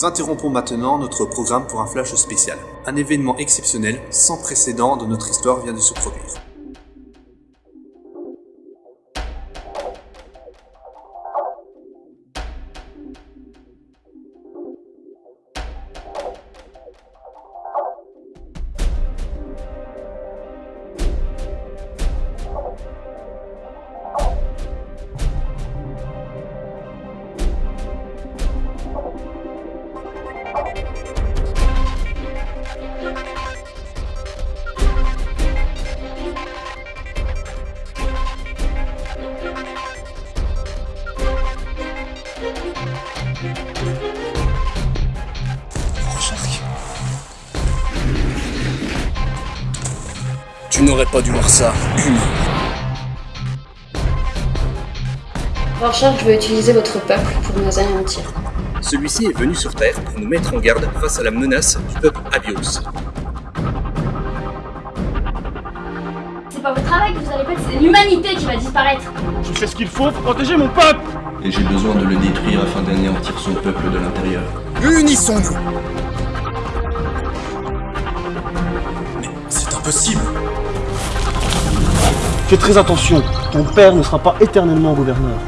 Nous interrompons maintenant notre programme pour un flash spécial. Un événement exceptionnel, sans précédent dans notre histoire vient de se produire. Tu n'aurais pas dû voir ça. Rorschach veut utiliser votre peuple pour nous anéantir. Celui-ci est venu sur Terre pour nous mettre en garde face à la menace du peuple Abios. C'est pas votre travail que vous allez faire, c'est l'humanité qui va disparaître. Je fais ce qu'il faut pour protéger mon peuple Et j'ai besoin de le détruire afin d'anéantir son peuple de l'intérieur. Unissons-nous Mais c'est impossible Fais très attention, ton père ne sera pas éternellement gouverneur.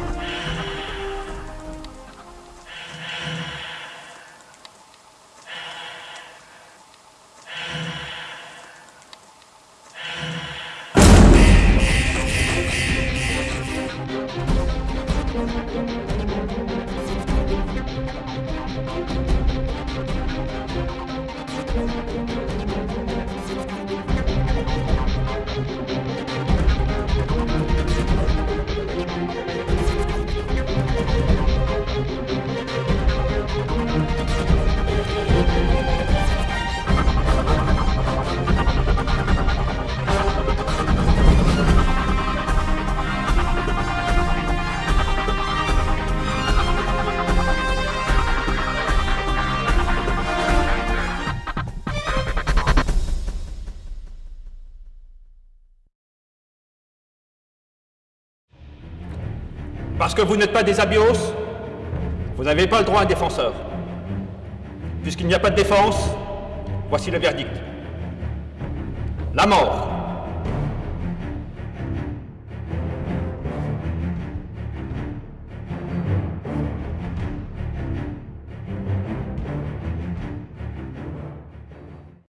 Parce que vous n'êtes pas des abios, vous n'avez pas le droit à un défenseur. Puisqu'il n'y a pas de défense, voici le verdict. La mort.